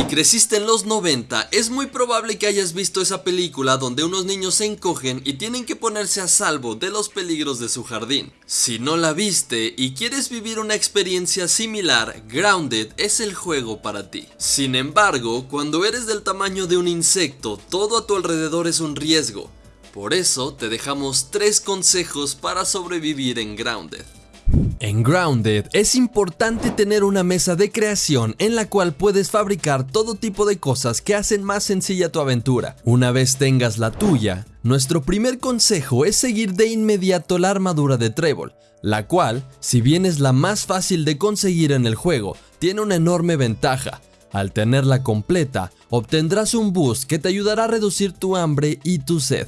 Si creciste en los 90, es muy probable que hayas visto esa película donde unos niños se encogen y tienen que ponerse a salvo de los peligros de su jardín. Si no la viste y quieres vivir una experiencia similar, Grounded es el juego para ti. Sin embargo, cuando eres del tamaño de un insecto, todo a tu alrededor es un riesgo. Por eso te dejamos tres consejos para sobrevivir en Grounded. En Grounded es importante tener una mesa de creación en la cual puedes fabricar todo tipo de cosas que hacen más sencilla tu aventura. Una vez tengas la tuya, nuestro primer consejo es seguir de inmediato la armadura de Trébol, la cual, si bien es la más fácil de conseguir en el juego, tiene una enorme ventaja. Al tenerla completa, obtendrás un boost que te ayudará a reducir tu hambre y tu sed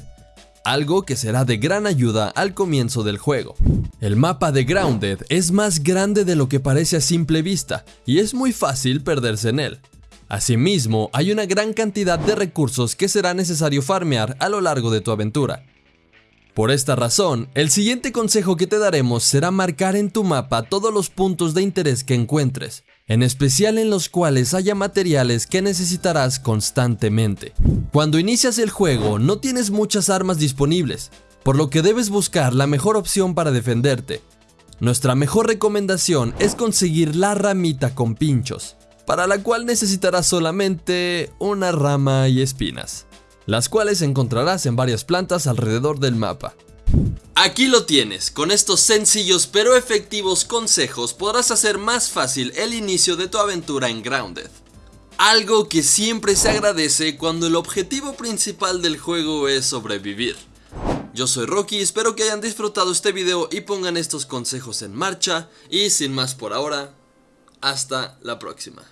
algo que será de gran ayuda al comienzo del juego. El mapa de Grounded es más grande de lo que parece a simple vista y es muy fácil perderse en él. Asimismo, hay una gran cantidad de recursos que será necesario farmear a lo largo de tu aventura. Por esta razón, el siguiente consejo que te daremos será marcar en tu mapa todos los puntos de interés que encuentres, en especial en los cuales haya materiales que necesitarás constantemente. Cuando inicias el juego no tienes muchas armas disponibles, por lo que debes buscar la mejor opción para defenderte. Nuestra mejor recomendación es conseguir la ramita con pinchos, para la cual necesitarás solamente una rama y espinas, las cuales encontrarás en varias plantas alrededor del mapa. Aquí lo tienes, con estos sencillos pero efectivos consejos podrás hacer más fácil el inicio de tu aventura en Grounded. Algo que siempre se agradece cuando el objetivo principal del juego es sobrevivir. Yo soy Rocky, espero que hayan disfrutado este video y pongan estos consejos en marcha y sin más por ahora, hasta la próxima.